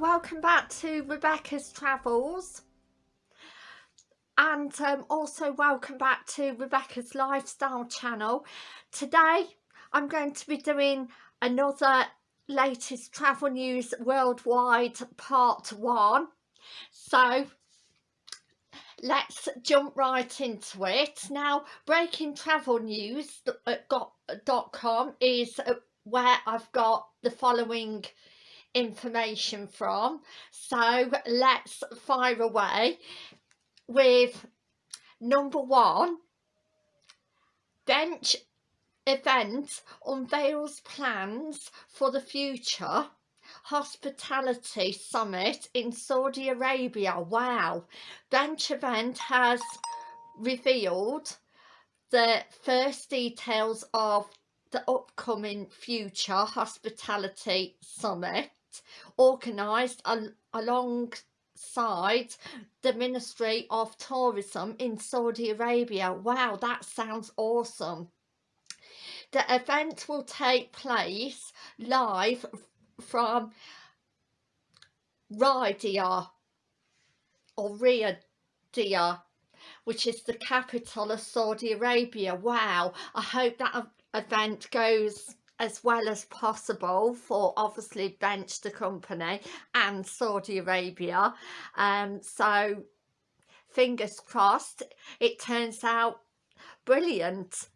welcome back to Rebecca's Travels and um, also welcome back to Rebecca's Lifestyle channel. Today I'm going to be doing another latest travel news worldwide part one. So let's jump right into it. Now breaking travel news.com is uh, where I've got the following information from. So let's fire away with number one. Bench event unveils plans for the future. Hospitality summit in Saudi Arabia. Wow. Bench event has revealed the first details of the upcoming future hospitality summit organised al alongside the Ministry of Tourism in Saudi Arabia. Wow, that sounds awesome. The event will take place live from Riyadh or Riyadh which is the capital of Saudi Arabia. Wow, I hope that event goes as well as possible for obviously Bench the company and Saudi Arabia. Um so fingers crossed. It turns out brilliant.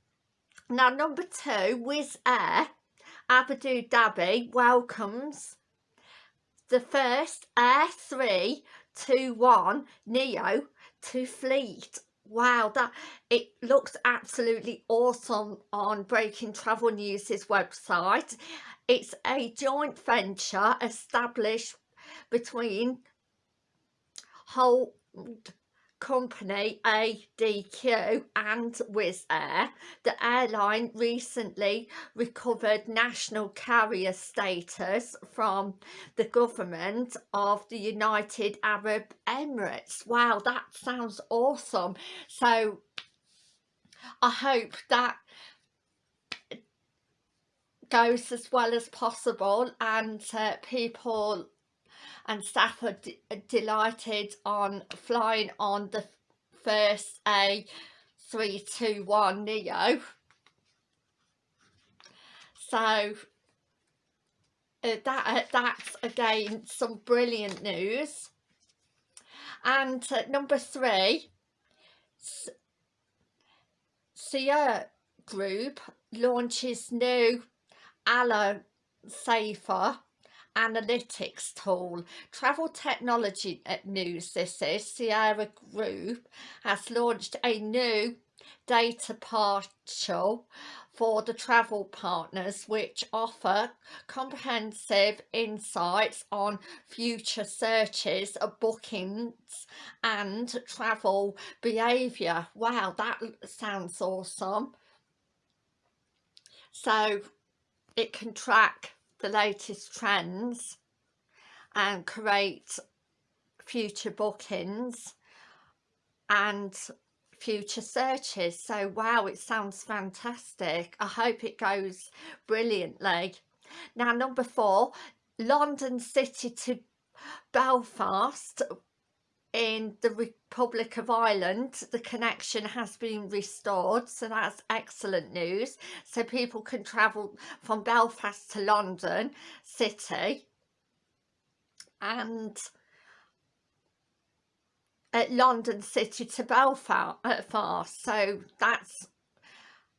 Now number two Wizz Air Abu Dhabi welcomes the first A321 Neo to fleet wow that it looks absolutely awesome on breaking travel news's website. It's a joint venture established between whole company ADQ and Wizz Air, the airline recently recovered national carrier status from the government of the United Arab Emirates. Wow, that sounds awesome. So I hope that goes as well as possible and uh, people and staff are delighted on flying on the first A321 Neo. So uh, that uh, that's again some brilliant news. And uh, number three, Sierra Group launches new Allo Safer analytics tool. Travel technology news this is. Sierra group has launched a new data partial for the travel partners which offer comprehensive insights on future searches of bookings and travel behavior. Wow that sounds awesome. So it can track the latest trends and create future bookings and future searches. So wow it sounds fantastic. I hope it goes brilliantly. Now number four london city to belfast in the Republic of Ireland the connection has been restored so that's excellent news. So people can travel from Belfast to London city. And at London City to Belfast so that's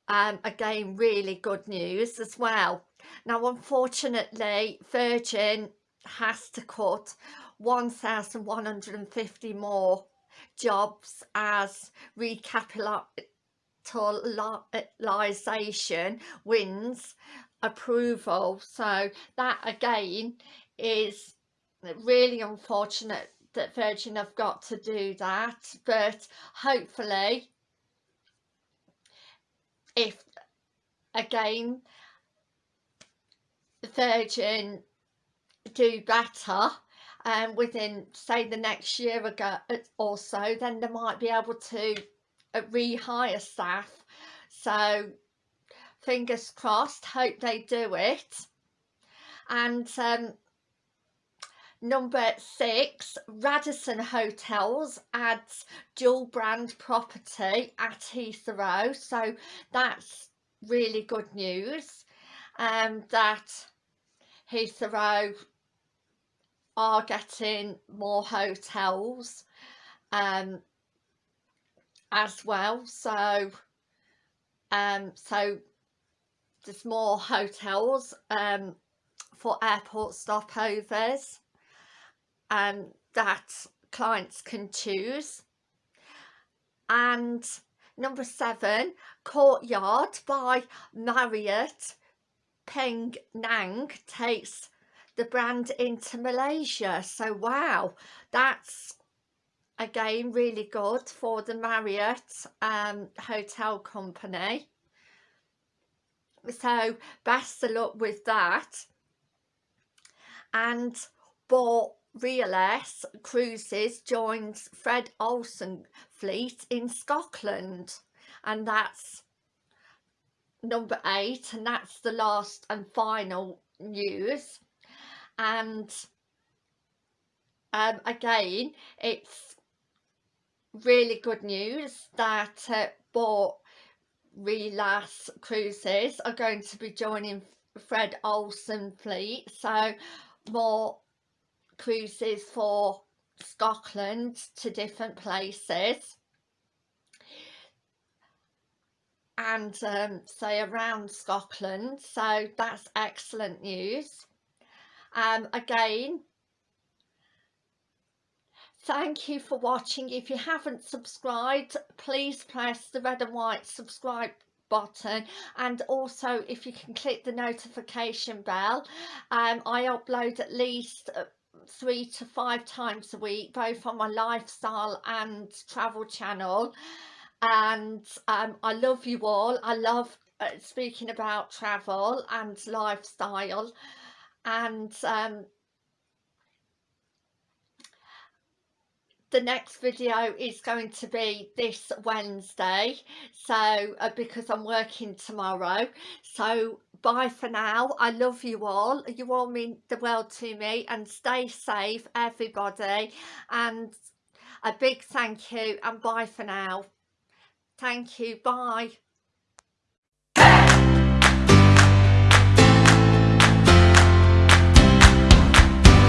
um, again really good news as well. Now unfortunately Virgin has to cut 1,150 more jobs as recapitalisation wins approval. So that again is really unfortunate that Virgin have got to do that but hopefully if again Virgin do better um, within say the next year ago uh, or so then they might be able to uh, rehire staff. So fingers crossed hope they do it. And um, number six Radisson Hotels adds dual brand property at Heathrow. So that's really good news um, that Heathrow are getting more hotels um, as well. So um, so there's more hotels um, for airport stopovers um, that clients can choose. And number seven courtyard by Marriott Penang takes the brand into Malaysia. So wow that's again really good for the Marriott um, hotel company. So best of luck with that. And Borealis Cruises joins Fred Olsen fleet in Scotland. And that's number eight and that's the last and final news and um, again it's really good news that uh, Borealis Cruises are going to be joining Fred Olsen fleet. So more cruises for Scotland to different places. And um, say around Scotland. So that's excellent news um, again thank you for watching. If you haven't subscribed please press the red and white subscribe button. And also if you can click the notification bell um, I upload at least uh, three to five times a week both on my lifestyle and travel channel. And um, I love you all. I love uh, speaking about travel and lifestyle and um, the next video is going to be this Wednesday. So uh, because I'm working tomorrow. So bye for now. I love you all. You all mean the world to me. And stay safe everybody. And a big thank you. And bye for now. Thank you. Bye